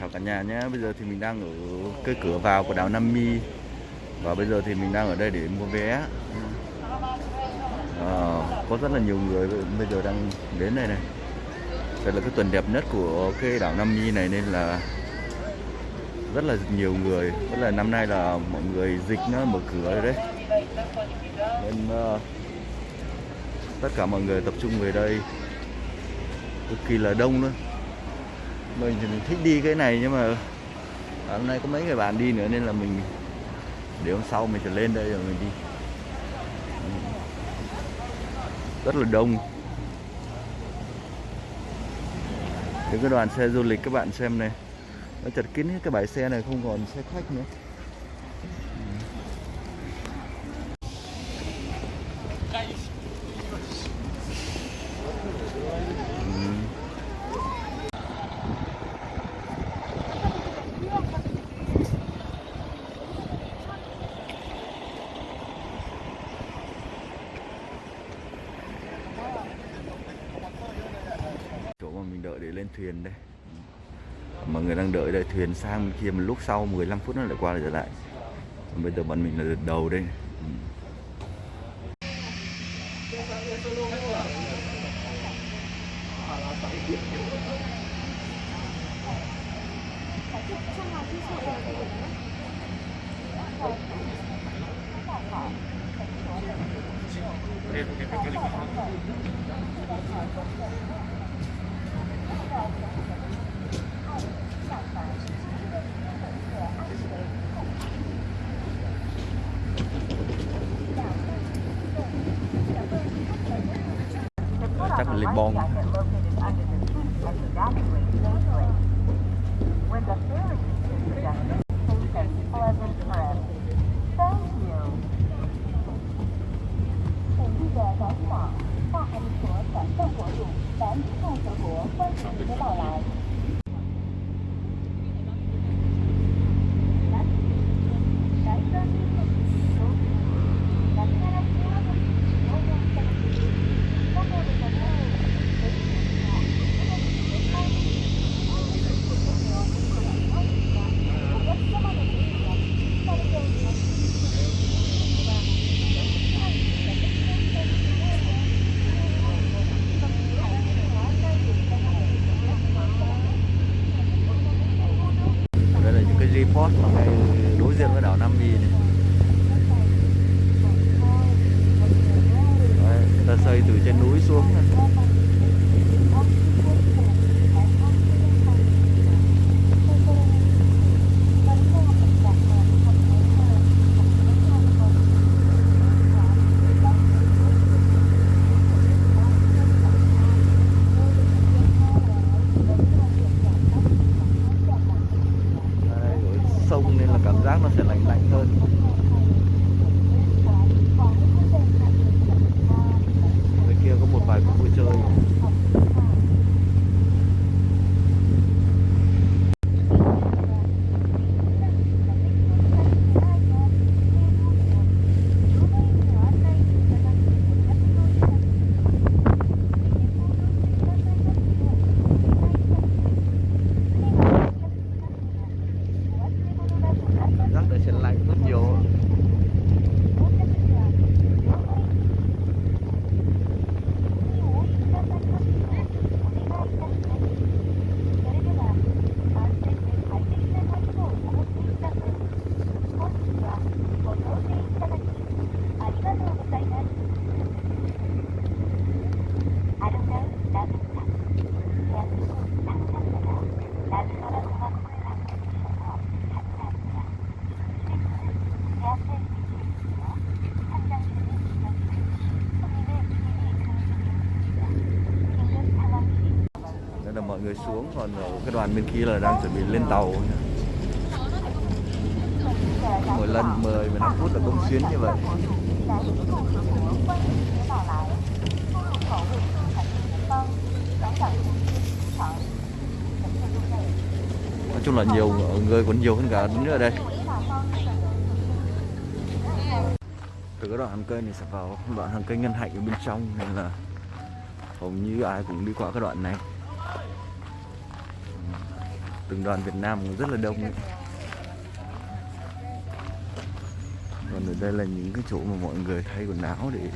Chào cả nhà nhé, bây giờ thì mình đang ở cái cửa vào của đảo Nam Mi. Và bây giờ thì mình đang ở đây để mua vé. À, Có rất là nhiều người bây giờ đang đến đây này. Đây là cái tuần đẹp nhất của cái đảo Nam Mi này nên là rất là nhiều người. Rất là năm nay là mọi người dịch nó mở cửa rồi đấy. Nên uh, tất cả mọi người tập trung về đây. Cực kỳ là đông luôn mình thì mình thích đi cái này nhưng mà hôm nay có mấy người bạn đi nữa nên là mình để hôm sau mình sẽ lên đây rồi mình đi. Rất là đông. Những cái đoàn xe du lịch các bạn xem này, nó chật kín hết cái bãi xe này, không còn xe khách nữa chỗ mà mình đợi để lên thuyền đây. Mọi người đang đợi đợi thuyền sang bên kia, một lúc sau 15 phút nó lại qua lại trở lại. Còn bây giờ bọn mình là lượt đầu đây. Ừ chắc là lên bon xây từ trên núi xuống. Đây, sông nên là cảm giác nó sẽ lạnh lạnh hơn Bên kia có một vài khu vui chơi cảm giác đây sẽ lạnh rất nhiều Đây là mọi người xuống còn ở cái đoàn bên kia là đang chuẩn bị lên tàu. Mỗi lần 10 15 phút là công xuyến như vậy. Nói chung là nhiều, người còn nhiều hơn cả nữa ở đây. Từ cái đoạn hàng cây này sẽ vào đoạn hàng cây ngân hạnh ở bên trong, nên là hầu như ai cũng đi qua cái đoạn này từng đoàn Việt Nam cũng rất là đông ấy. còn ở đây là những cái chỗ mà mọi người thay quần áo để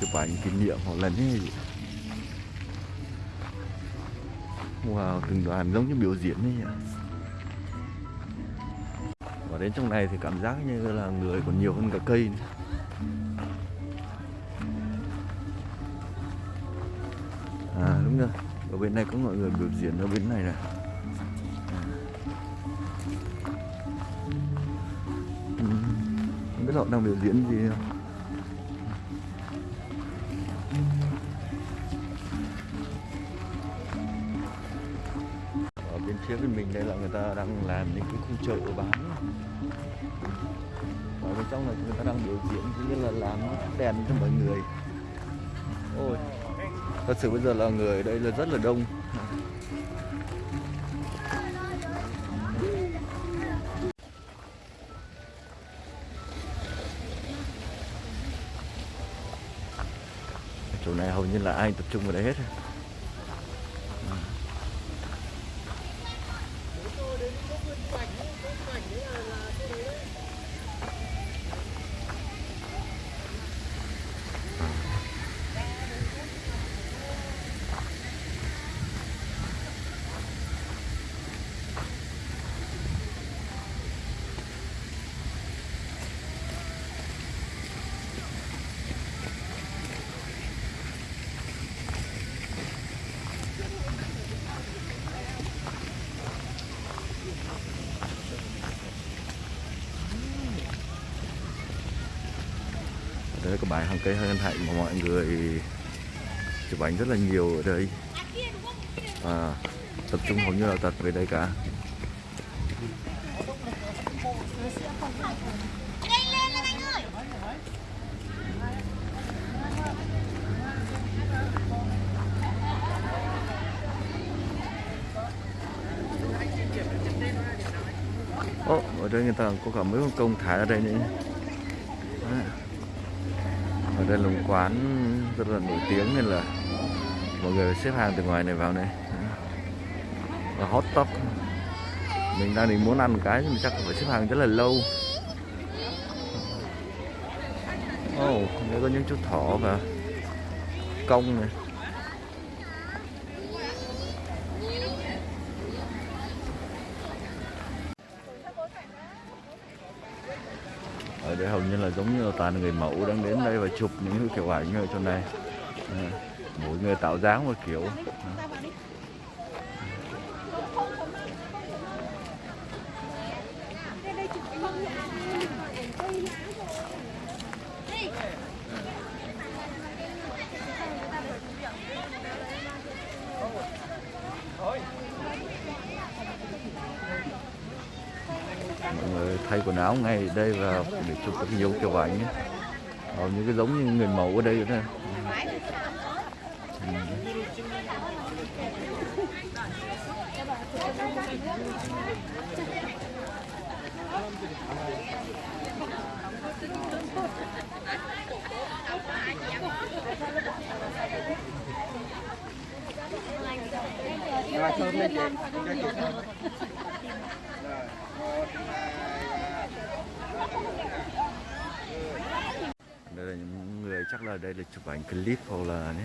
chụp ảnh kỷ niệm hoặc lần ấy wow từng đoàn giống như biểu diễn ấy nhỉ và đến trong này thì cảm giác như là người còn nhiều hơn cả cây nữa. à đúng rồi ở bên này có mọi người biểu diễn ở bên này này. Không biết họ đang biểu diễn gì không? Ở bên phía bên mình đây là người ta đang làm những cái khu chợ bán. Ở bên trong này người ta đang biểu diễn cũng như là làm đèn cho mọi người. Ôi thật sự bây giờ là người ở đây là rất là đông. Chỗ này hầu như là ai tập trung vào đây hết đây hàng cây hàng hạnh mà mọi người chụp ảnh rất là nhiều ở đây. Và tập trung hầu như là tật về đây cả. Nhanh ở đây người ta có cả mấy con công thả ở đây nữa đây là một quán rất là nổi tiếng nên là mọi người xếp hàng từ ngoài này vào này. Và hot top. Mình đang định muốn ăn một cái thì chắc phải xếp hàng rất là lâu. Oh, đây có những chú thỏ và công này. Ở đây hầu như là giống như là toàn người mẫu đang đến đây và chụp những kiểu ảnh ở chỗ này. Mỗi người tạo dáng một kiểu. Mọi người thay quần áo ngay ở đây và để chụp được nhiều kiểu ảnh ấy. hầu như cái giống như người mẫu ở đây nữa đây là những người chắc là đây là chụp ảnh clip hoặc là nhé.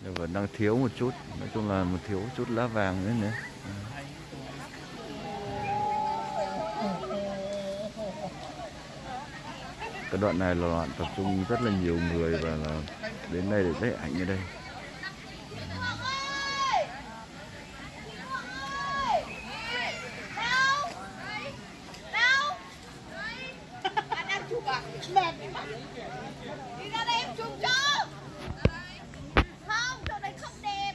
Đây vẫn đang thiếu một chút, nói chung là một thiếu chút lá vàng nữa nữa cái đoạn này là đoạn tập trung rất là nhiều người và là đến đây để lấy ảnh ở đây Đâu? Anh đang chụp à? Mệt đi mà. Đi ra đây em chụp cho. Không, chỗ này không đẹp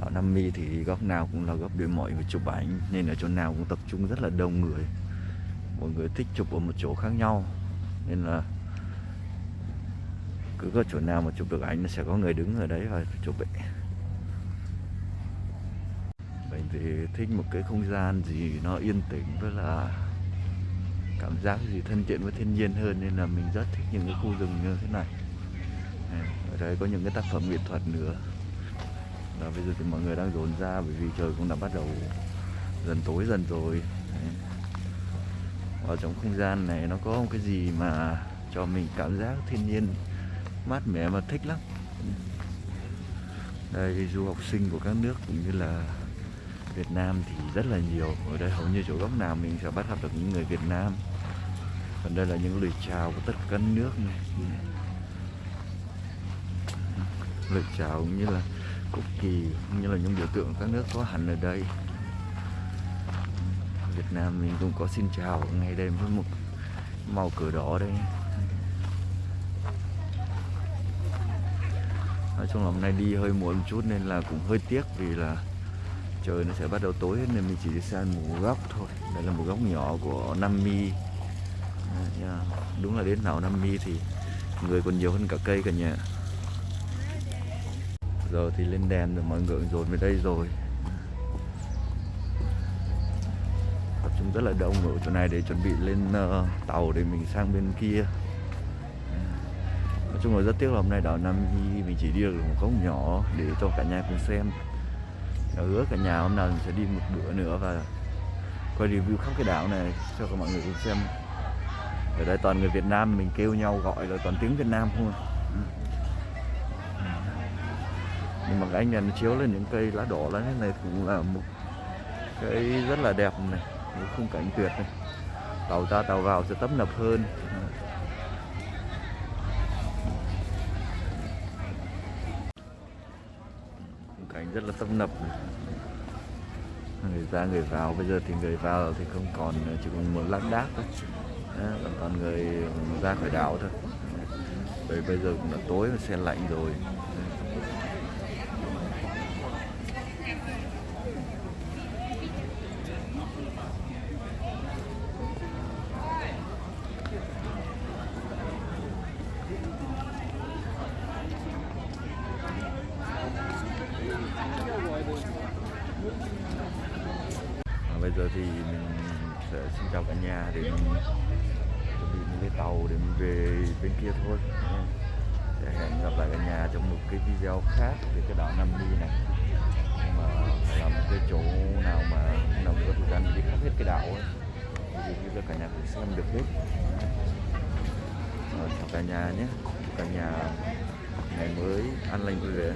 ở Nam Mi thì góc nào cũng là góc để mọi người chụp ảnh nên ở chỗ nào cũng tập trung rất là đông người. Mọi người thích chụp ở một chỗ khác nhau nên là cứ có chỗ nào mà chụp được ảnh sẽ có người đứng ở đấy và chụp ấy. Mình thì thích một cái không gian gì nó yên tĩnh với là cảm giác gì thân thiện với thiên nhiên hơn nên là mình rất thích những cái khu rừng như thế này. Này, ở đây có những cái tác phẩm nghệ thuật nữa và bây giờ thì mọi người đang dồn ra bởi vì trời cũng đã bắt đầu dần tối dần rồi. Đấy. ở trong không gian này nó có một cái gì mà cho mình cảm giác thiên nhiên mát mẻ mà thích lắm. Đây, du học sinh của các nước cũng như là Việt Nam thì rất là nhiều. Ở đây hầu như chỗ góc nào mình sẽ bắt gặp được những người Việt Nam. Còn đây là những lời chào của tất cả các nước này. Lời chào cũng như là cúc kỳ cũng như là những biểu tượng các nước có hẳn ở đây. Việt Nam mình cũng có xin chào ngay đây với một màu cờ đỏ đây. Nói chung là hôm nay đi hơi muộn một chút nên là cũng hơi tiếc vì là trời nó sẽ bắt đầu tối hết nên mình chỉ đi sang một góc thôi. Đây là một góc nhỏ của Nam Mi. À, Đúng là đến nào Nam Mi thì người còn nhiều hơn cả cây cả nhà giờ thì lên đèn rồi mọi người dồn về đây rồi. Tập trung rất là đông ở chỗ này để chuẩn bị lên uh, tàu để mình sang bên kia. Nói chung là rất tiếc là hôm nay đảo Nam Hy mình chỉ đi được một góc nhỏ để cho cả nhà cùng xem. Hứa cả nhà hôm nào mình sẽ đi một bữa nữa và quay review khắp cái đảo này cho các mọi người cùng xem. Ở đây toàn người Việt Nam mình kêu nhau gọi là toàn tiếng Việt Nam không à. Nhưng mà cái ánh đèn nó chiếu lên những cây lá đỏ lá thế này cũng là một cái rất là đẹp này một khung cảnh tuyệt này. Tàu ra tàu vào sẽ tấp nập hơn. Khung cảnh rất là tấp nập này. người ra người vào bây giờ thì người vào thì không còn chỉ còn một lác đác thôi. Đó, còn toàn người ra khỏi đảo thôi. Bởi bây giờ cũng đã tối và xe lạnh rồi à, bây giờ thì mình sẽ xin chào cả nhà để chuẩn bị những cái tàu để mình về bên kia thôi. Sẽ hẹn gặp lại cả nhà trong một cái video khác về cái đảo Nam Mi này. Nhưng mà phải là một cái chỗ nào mà nào có thời gian đi khắp hết cái đảo ấy. Thì cho cả nhà cũng xem được hết. Chào cả nhà nhé. Cả nhà ngày mới an lành vui vẻ.